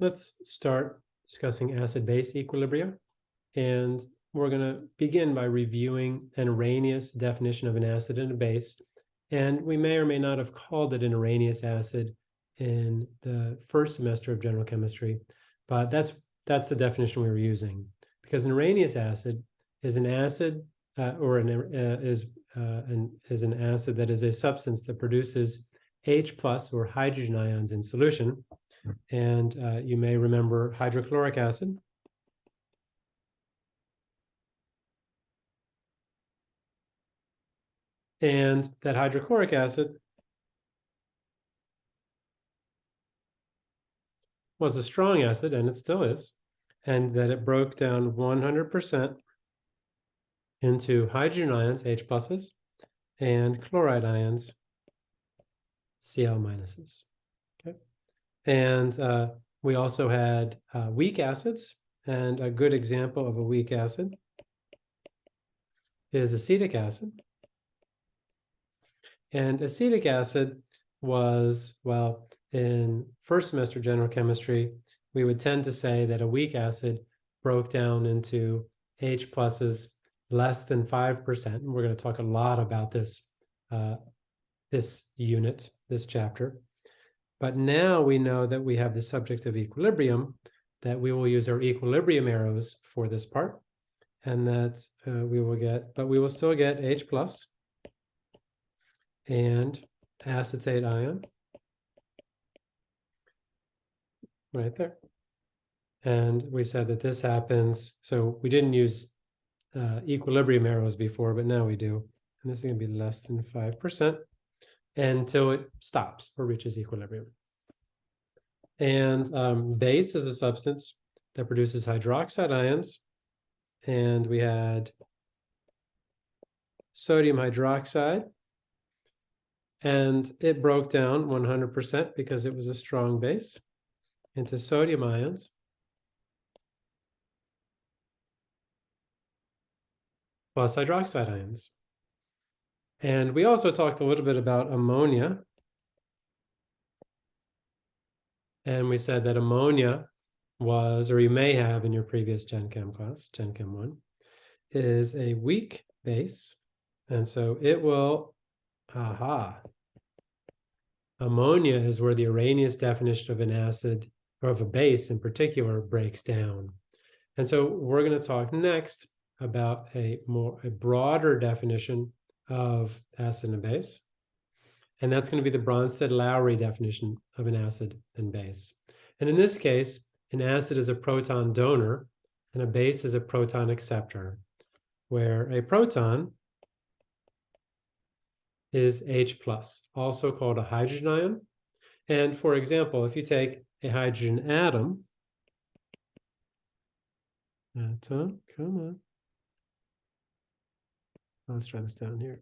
let's start discussing acid-base equilibria. And we're going to begin by reviewing an Arrhenius definition of an acid and a base. And we may or may not have called it an Arrhenius acid in the first semester of general chemistry, but that's that's the definition we were using. Because an Arrhenius acid is an acid uh, or an, uh, is uh, an, is an acid that is a substance that produces H plus or hydrogen ions in solution. And uh, you may remember hydrochloric acid. And that hydrochloric acid was a strong acid, and it still is, and that it broke down 100% into hydrogen ions, H pluses, and chloride ions, Cl minuses. And uh, we also had uh, weak acids, and a good example of a weak acid is acetic acid. And acetic acid was, well, in first semester general chemistry, we would tend to say that a weak acid broke down into H pluses less than 5%. And we're going to talk a lot about this, uh, this unit, this chapter. But now we know that we have the subject of equilibrium, that we will use our equilibrium arrows for this part. And that uh, we will get, but we will still get H plus and acetate ion right there. And we said that this happens, so we didn't use uh, equilibrium arrows before, but now we do. And this is going to be less than 5% until it stops or reaches equilibrium. And um, base is a substance that produces hydroxide ions. And we had sodium hydroxide. And it broke down 100% because it was a strong base into sodium ions. plus hydroxide ions. And we also talked a little bit about ammonia. And we said that ammonia was, or you may have in your previous Gen Chem class, Gen Chem 1, is a weak base. And so it will, aha, ammonia is where the Arrhenius definition of an acid, or of a base in particular, breaks down. And so we're going to talk next about a more a broader definition of acid and base. And that's going to be the Bronsted-Lowry definition of an acid and base. And in this case, an acid is a proton donor and a base is a proton acceptor, where a proton is H plus, also called a hydrogen ion. And for example, if you take a hydrogen atom, atom, come on, Let's try this down here.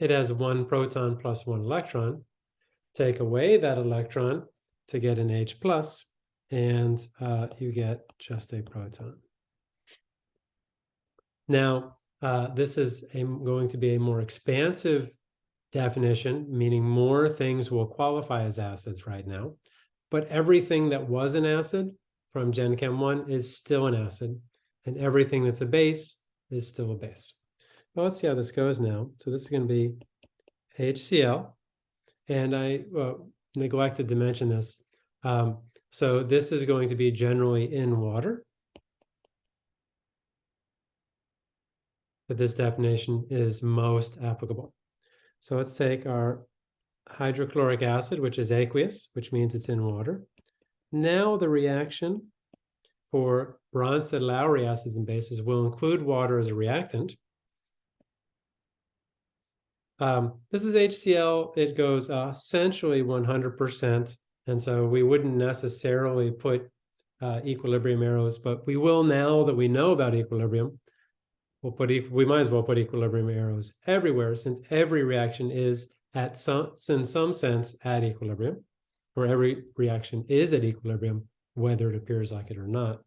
It has one proton plus one electron. Take away that electron to get an H plus, and uh, you get just a proton. Now, uh, this is a, going to be a more expansive definition, meaning more things will qualify as acids right now. But everything that was an acid from Gen Chem 1 is still an acid, and everything that's a base is still a base. Well, let's see how this goes now. So this is going to be HCl, and I neglected to mention this. Um, so this is going to be generally in water. But this definition is most applicable. So let's take our hydrochloric acid, which is aqueous, which means it's in water. Now the reaction for Bronsted-Lowry acids and bases will include water as a reactant. Um, this is HCl. It goes uh, essentially 100%. And so we wouldn't necessarily put uh, equilibrium arrows, but we will now that we know about equilibrium, we'll put we might as well put equilibrium arrows everywhere since every reaction is at some in some sense at equilibrium or every reaction is at equilibrium, whether it appears like it or not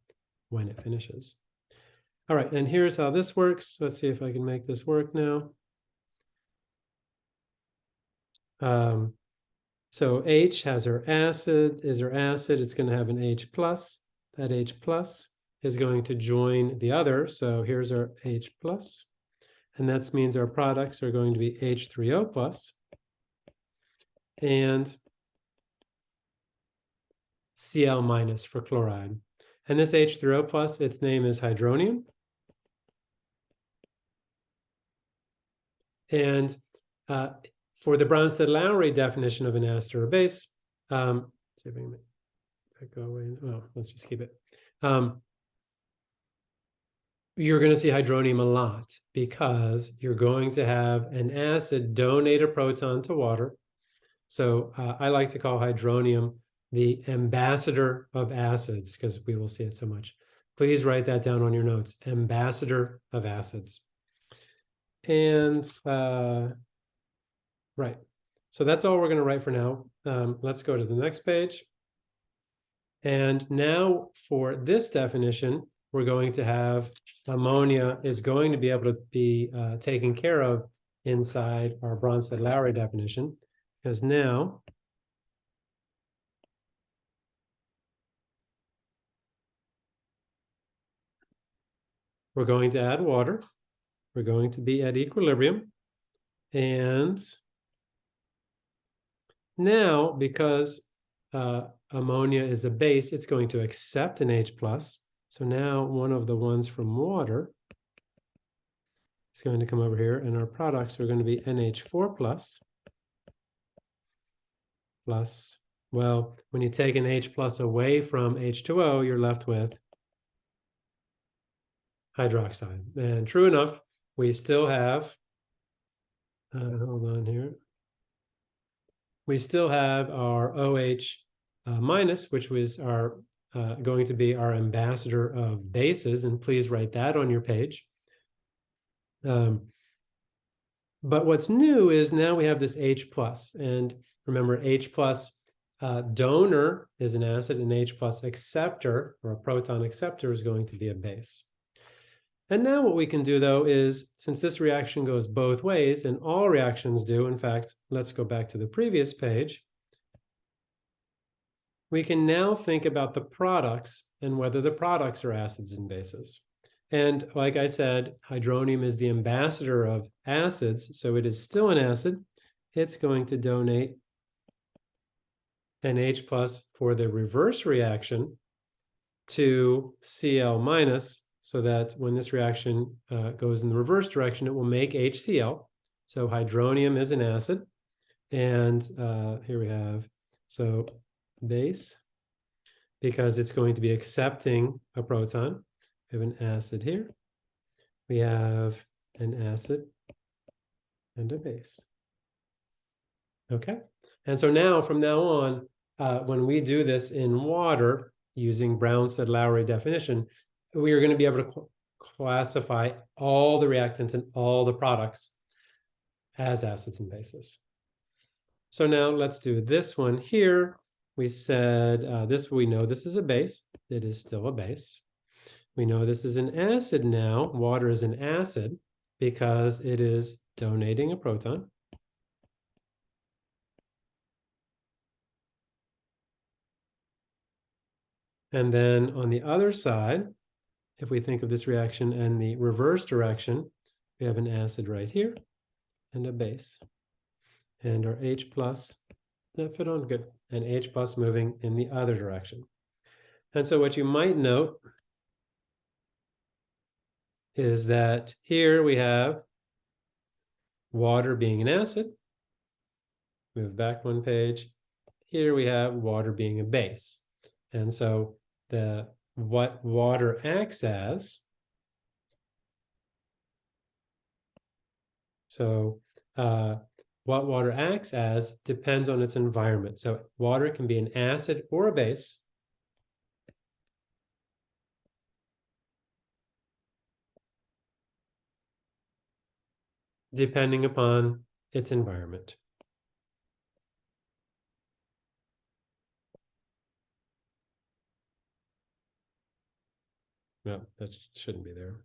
when it finishes. All right, and here's how this works. Let's see if I can make this work now. Um, so H has our acid, is our acid, it's going to have an H plus. That H plus is going to join the other. So here's our H plus, and that means our products are going to be H3O plus and Cl minus for chloride. And this H3O plus, its name is hydronium. And uh, for the Bronsted-Lowry definition of an acid or base, um, see if I can that go away. Oh, let's just keep it. Um, you're going to see hydronium a lot because you're going to have an acid donate a proton to water. So uh, I like to call hydronium the ambassador of acids because we will see it so much. Please write that down on your notes, ambassador of acids. And uh, right, so that's all we're going to write for now. Um, let's go to the next page. And now for this definition, we're going to have ammonia is going to be able to be uh, taken care of inside our Bronsted-Lowry definition, because now we're going to add water. We're going to be at equilibrium. And now, because uh, ammonia is a base, it's going to accept an H plus. So now one of the ones from water is going to come over here and our products are going to be NH4 plus, plus, well, when you take an H plus away from H2O, you're left with hydroxide. And true enough, we still have, uh, hold on here, we still have our OH uh, minus, which was our uh, going to be our ambassador of bases, and please write that on your page. Um, but what's new is now we have this H plus, and remember H plus uh, donor is an acid, and H plus acceptor, or a proton acceptor, is going to be a base. And now what we can do though is, since this reaction goes both ways, and all reactions do, in fact, let's go back to the previous page, we can now think about the products and whether the products are acids and bases. And like I said, hydronium is the ambassador of acids, so it is still an acid. It's going to donate an H plus for the reverse reaction to Cl minus, so that when this reaction uh, goes in the reverse direction, it will make HCl. So hydronium is an acid. And uh, here we have, so base, because it's going to be accepting a proton. We have an acid here. We have an acid and a base. Okay. And so now, from now on, uh, when we do this in water using Bronsted-Lowry definition, we are going to be able to classify all the reactants and all the products as acids and bases. So now let's do this one here. We said uh, this, we know this is a base. It is still a base. We know this is an acid now. Water is an acid because it is donating a proton. And then on the other side, if we think of this reaction in the reverse direction, we have an acid right here and a base. And our H plus, that fit on good, and H plus moving in the other direction. And so what you might note is that here we have water being an acid. Move back one page. Here we have water being a base. And so the what water acts as. So uh, what water acts as depends on its environment. So water can be an acid or a base. depending upon its environment. No, that shouldn't be there.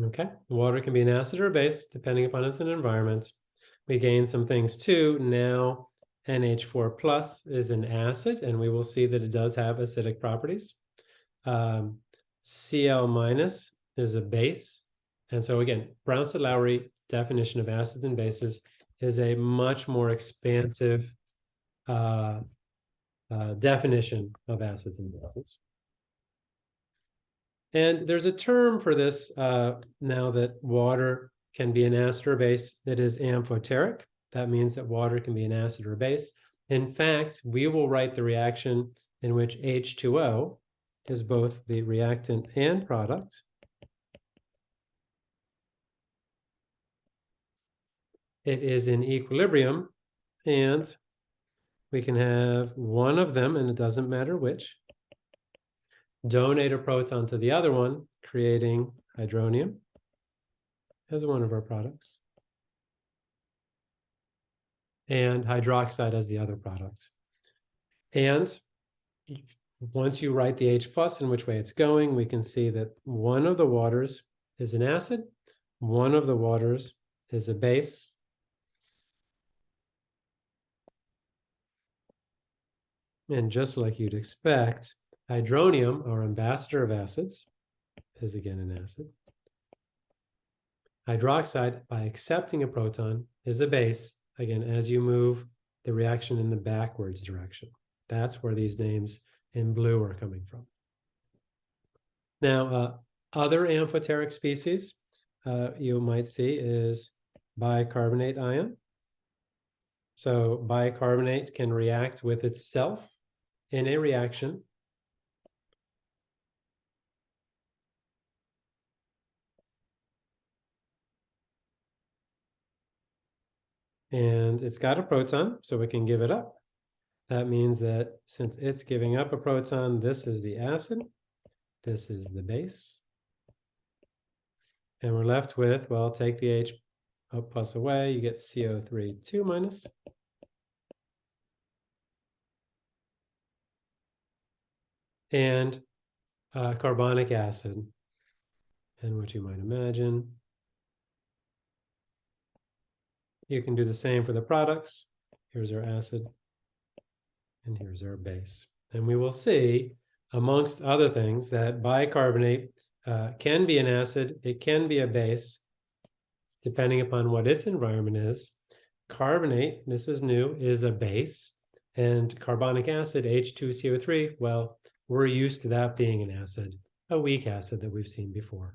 Okay, water can be an acid or a base depending upon its environment. We gain some things too. Now NH4 plus is an acid, and we will see that it does have acidic properties. Um, Cl minus is a base. And so again, Bronsted-Lowry definition of acids and bases is a much more expansive uh, uh, definition of acids and bases. And there's a term for this uh, now that water can be an acid or base that is amphoteric. That means that water can be an acid or base. In fact, we will write the reaction in which H2O is both the reactant and product. It is in equilibrium and we can have one of them, and it doesn't matter which, donate a proton to the other one, creating hydronium as one of our products, and hydroxide as the other product. And once you write the H and which way it's going, we can see that one of the waters is an acid, one of the waters is a base, And just like you'd expect, hydronium, our ambassador of acids, is again an acid. Hydroxide, by accepting a proton, is a base, again, as you move the reaction in the backwards direction. That's where these names in blue are coming from. Now, uh, other amphoteric species uh, you might see is bicarbonate ion. So bicarbonate can react with itself in a reaction and it's got a proton, so we can give it up. That means that since it's giving up a proton, this is the acid, this is the base. And we're left with, well, take the H plus away, you get CO3 2 minus. And uh, carbonic acid. And what you might imagine. You can do the same for the products. Here's our acid, and here's our base. And we will see, amongst other things, that bicarbonate uh, can be an acid, it can be a base, depending upon what its environment is. Carbonate, this is new, is a base, and carbonic acid, H2CO3, well, we're used to that being an acid, a weak acid that we've seen before.